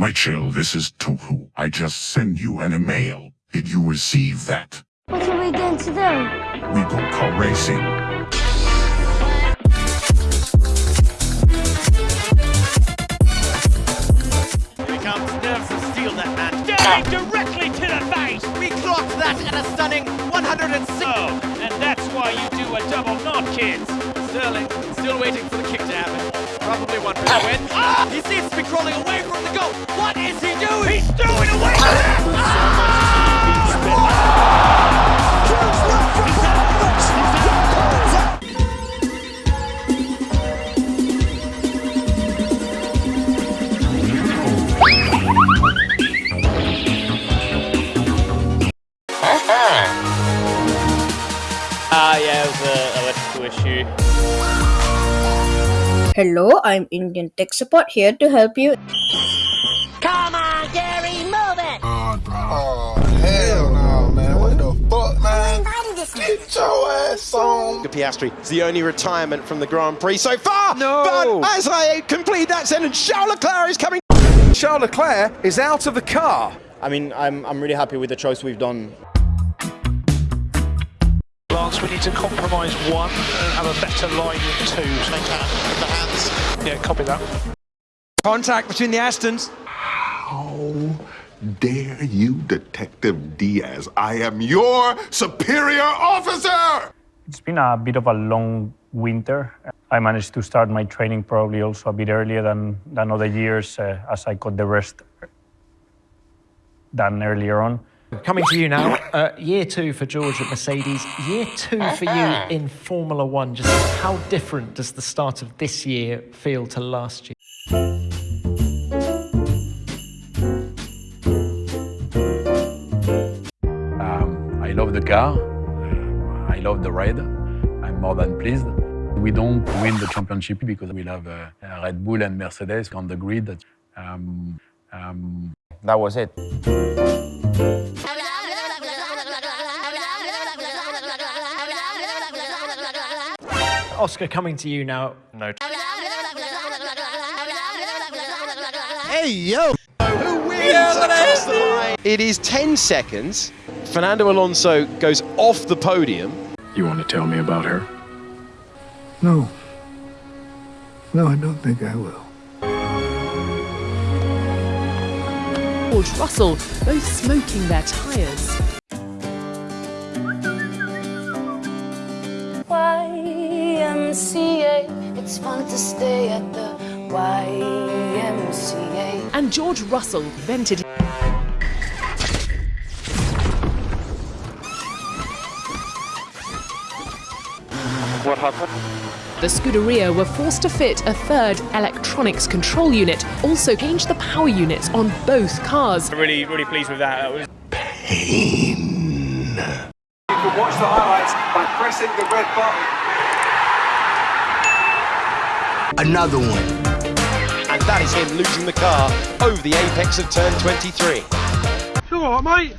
Michael, this is Toto. I just sent you an email. Did you receive that? What are we going to do? We go car racing. Here he comes, nerves of steel, that man. Sterling directly to the face! We clocked that at a stunning 106. Oh, and that's why you do a double knot, kids. Sterling still waiting for the kick to happen. One for the win. He seems to be crawling away from the goal. What is he doing? He's throwing away the net! Ah, Hello, I'm Indian Tech Support here to help you. Come on, Gary, move it! Oh, hell no, man. What the fuck, man? Get your ass on. Piastri is the only retirement from the Grand Prix so far. No. But as I complete that sentence, Charles Leclerc is coming. Charles Leclerc is out of the car. I mean, I'm, I'm really happy with the choice we've done. Lance, we need to compromise one and have a better line with two. The hands. Yeah, copy that. Contact between the Astons. How dare you, Detective Diaz? I am your superior officer! It's been a bit of a long winter. I managed to start my training probably also a bit earlier than, than other years uh, as I got the rest done earlier on. Coming to you now, uh, year two for George at Mercedes, year two for you in Formula One. Just how different does the start of this year feel to last year? Um, I love the car. Uh, I love the ride. I'm more than pleased. We don't win the championship because we'll have uh, Red Bull and Mercedes on the grid. Um, um, That was it. Oscar, coming to you now. No. Hey, yo. Who wins across the line? It is 10 seconds. Fernando Alonso goes off the podium. You want to tell me about her? No. No, I don't think I will. George Russell, both smoking their tyres. It's fun to stay at the YMCA. And George Russell vented What happened? The Scuderia were forced to fit a third electronics control unit, also changed the power units on both cars. I'm Really, really pleased with that. That was You can watch the highlights by pressing the red button. Another one. And that is him losing the car over the apex of turn 23. You alright, mate?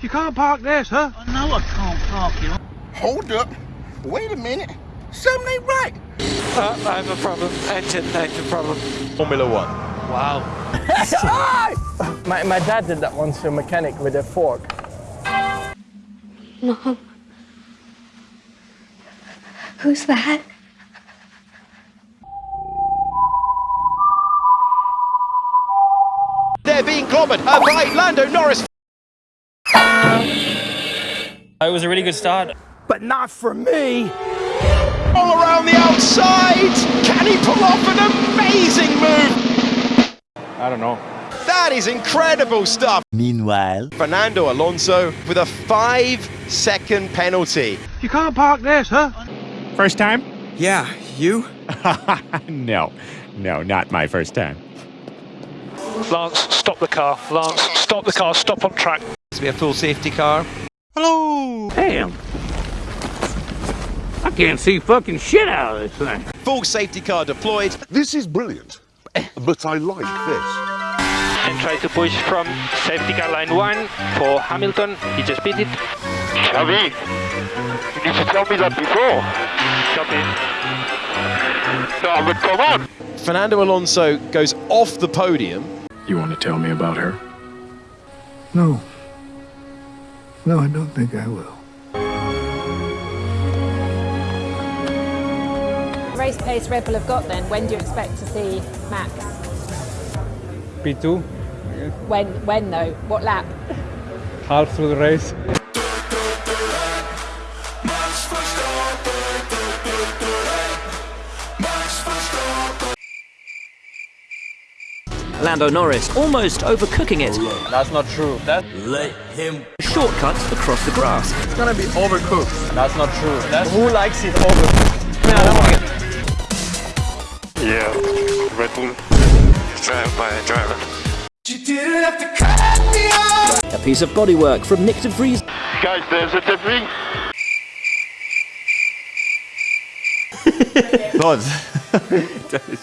You can't park there, sir. No, I can't park you. Hold up. Wait a minute. Something ain't right. Uh, I have a problem. Engine, engine problem. Formula One. Wow. my, my dad did that once to a mechanic with a fork. Mom. Who's that? They're being clobbered uh, by Lando Norris. It was a really good start. But not for me. All around the outside. Can he pull off an amazing move? I don't know. That is incredible stuff. Meanwhile. Fernando Alonso with a five second penalty. You can't park this, huh? First time? Yeah, you? no, no, not my first time. Lance, stop the car. Lance, stop the car. Stop on track. To be a full safety car. Hello. Damn. I can't see fucking shit out of this thing. Full safety car deployed. This is brilliant, but I like this. And try to push from safety car line one for Hamilton. He just beat it. Xavi, you need to tell me that before. Copy. come on! Fernando Alonso goes off the podium. You want to tell me about her? No. No, I don't think I will. Race pace Red Bull have got then, when do you expect to see Max? P2, When, when though? What lap? half through the race. Lando Norris almost overcooking it. That's not true. That Let him shortcuts across the grass. it's gonna be overcooked. That's not true. That's who likes it overcooked. Man, I don't want it. Yeah, Red Bull drive by a driver. A piece of bodywork from Nyck de Vries. Guys, there's a debris. God.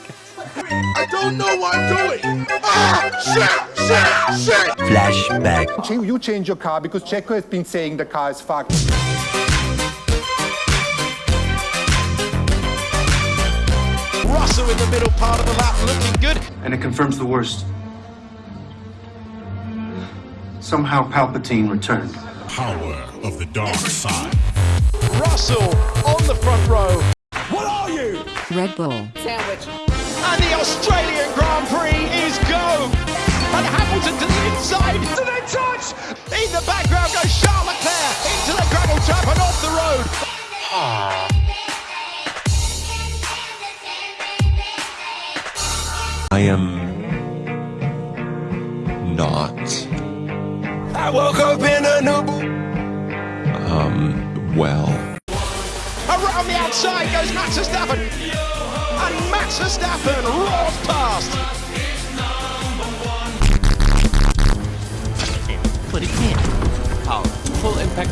I don't know what I'm doing. Ah, shit, shit, shit. Flashback. You change your car because Checo has been saying the car is fucked. Russell in the middle part of the lap looking good. And it confirms the worst. Somehow Palpatine returned. Power of the dark side. Russell on the front row. What are you? Red Bull. And the Australian Grand Prix is go. And Hamilton to the inside. Do they touch? In the background goes Charles Leclerc into the gravel trap and off the road. I am not I woke up in a new. um well. Around the outside goes Max Verstappen. And Max Verstappen roars past. But it can't. Oh, full impact.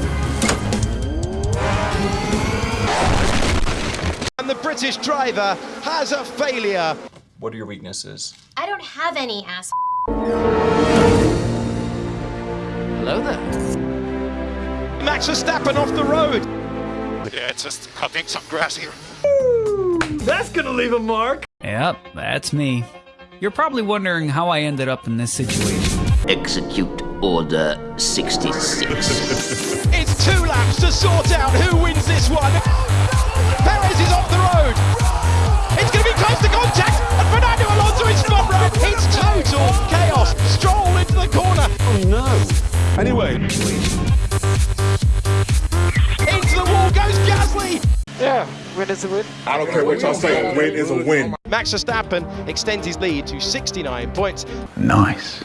And the British driver has a failure. What are your weaknesses? I don't have any ass. Hello there. Max Verstappen off the road. Yeah, it's just cutting some grass here. That's gonna leave a mark. Yep, that's me. You're probably wondering how I ended up in this situation. Execute Order 66. It's two laps to sort out who wins this one. Perez is off the road. It's going to be close to contact, and Fernando Alonso is front row. It's total chaos. Stroll into the corner. Oh no. Anyway. Yeah, win is a win. I don't care what y'all say. A win is a win. Max Verstappen extends his lead to 69 points. Nice.